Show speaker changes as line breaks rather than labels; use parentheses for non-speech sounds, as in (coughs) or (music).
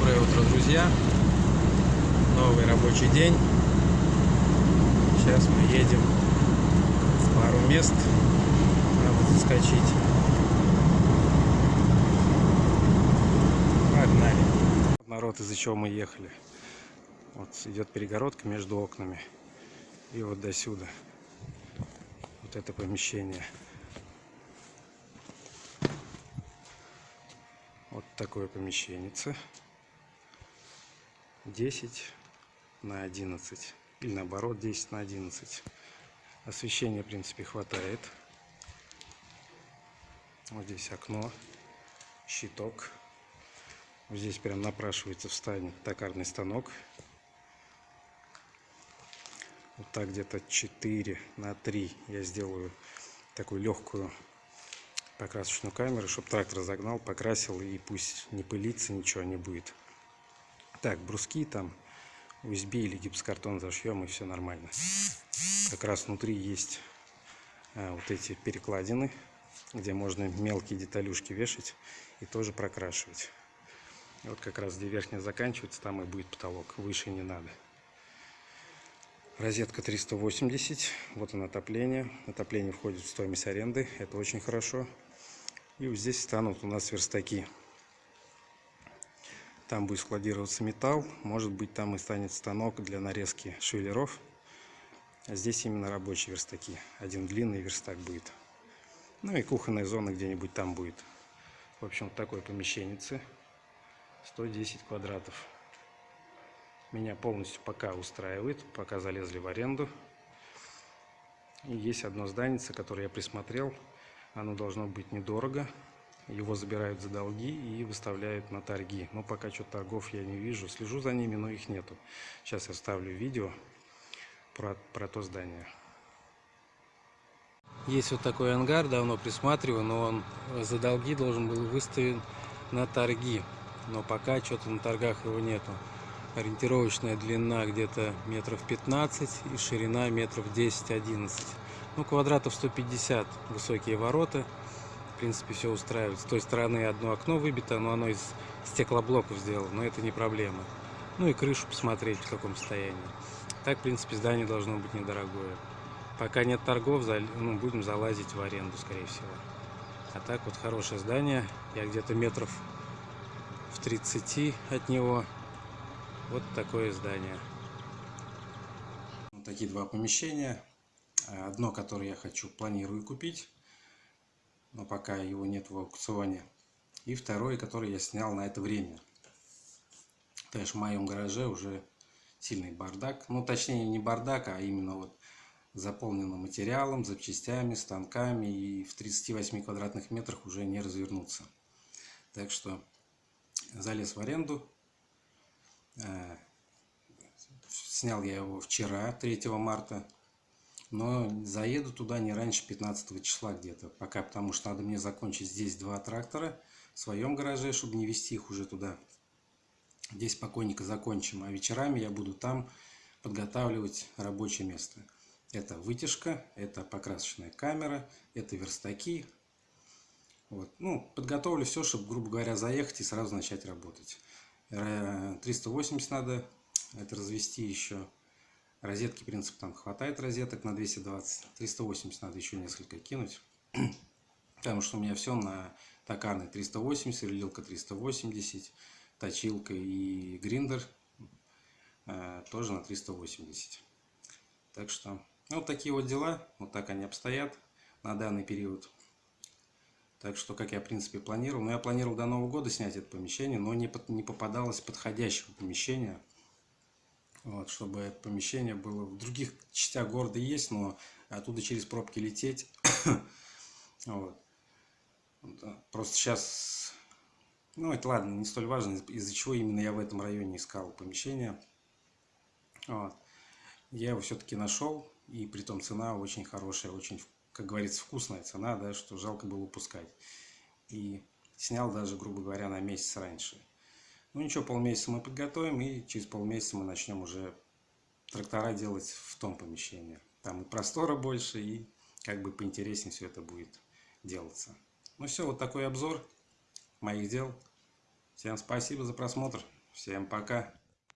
Доброе утро, друзья! Новый рабочий день. Сейчас мы едем в пару мест. Надо заскочить. Погнали. Народ, из-за чего мы ехали. Вот идет перегородка между окнами. И вот до сюда. Вот это помещение. Вот такое помещение. 10 на 11. Или наоборот 10 на 11. Освещения, в принципе, хватает. Вот здесь окно, щиток. Вот здесь прям напрашивается встанет токарный станок. Вот так где-то 4 на 3 я сделаю такую легкую покрасочную камеру, чтобы трактор загнал, покрасил и пусть не пылится, ничего не будет. Так, бруски там USB или гипсокартон зашьем и все нормально. Как раз внутри есть а, вот эти перекладины, где можно мелкие деталюшки вешать и тоже прокрашивать. И вот как раз где верхняя заканчивается, там и будет потолок, выше не надо. Розетка 380, вот он отопление. Отопление входит в стоимость аренды, это очень хорошо. И вот здесь станут у нас верстаки. Там будет складироваться металл, может быть там и станет станок для нарезки швеллеров. А здесь именно рабочие верстаки. Один длинный верстак будет. Ну и кухонная зона где-нибудь там будет. В общем, такое помещение. 110 квадратов. Меня полностью пока устраивает, пока залезли в аренду. И есть одно здание, которое я присмотрел. Оно должно быть недорого. Его забирают за долги и выставляют на торги. Но пока что торгов я не вижу. Слежу за ними, но их нету. Сейчас я вставлю видео про, про то здание. Есть вот такой ангар, давно присматриваю, но он за долги должен был выставлен на торги. Но пока что-то на торгах его нету. Ориентировочная длина где-то метров 15 и ширина метров 10-11. Ну, квадратов 150, высокие ворота. Принципе, все устраивает. С той стороны одно окно выбито, но оно из стеклоблоков сделано, но это не проблема. Ну и крышу посмотреть, в каком состоянии. Так, в принципе, здание должно быть недорогое. Пока нет торгов, ну, будем залазить в аренду, скорее всего. А так вот хорошее здание. Я где-то метров в 30 от него. Вот такое здание. Вот такие два помещения. Одно, которое я хочу, планирую купить, но пока его нет в аукционе. И второе, которое я снял на это время. Есть в моем гараже уже сильный бардак. Ну, точнее, не бардак, а именно вот заполнено материалом, запчастями, станками. И в 38 квадратных метрах уже не развернуться. Так что залез в аренду. Э, снял я его вчера, 3 марта. Но заеду туда не раньше 15 числа где-то. Пока, потому что надо мне закончить здесь два трактора в своем гараже, чтобы не вести их уже туда. Здесь спокойненько закончим. А вечерами я буду там подготавливать рабочее место. Это вытяжка, это покрасочная камера, это верстаки. Вот. Ну, подготовлю все, чтобы, грубо говоря, заехать и сразу начать работать. 380 надо это развести еще Розетки, принципе, там хватает розеток на 220. 380 надо еще несколько кинуть. (clears throat) Потому что у меня все на токарной 380, сверлилка 380, точилка и гриндер э, тоже на 380. Так что, ну, вот такие вот дела. Вот так они обстоят на данный период. Так что, как я, в принципе, планировал. Но я планировал до Нового года снять это помещение, но не, под, не попадалось подходящего помещения. Вот, чтобы помещение было в других частях города есть, но оттуда через пробки лететь. (coughs) вот. Просто сейчас, ну это ладно, не столь важно, из-за чего именно я в этом районе искал помещение. Вот. Я его все-таки нашел, и при том цена очень хорошая, очень, как говорится, вкусная цена, да, что жалко было упускать. И снял даже, грубо говоря, на месяц раньше. Ну ничего, полмесяца мы подготовим и через полмесяца мы начнем уже трактора делать в том помещении. Там и простора больше, и как бы поинтереснее все это будет делаться. Ну все, вот такой обзор моих дел. Всем спасибо за просмотр. Всем пока!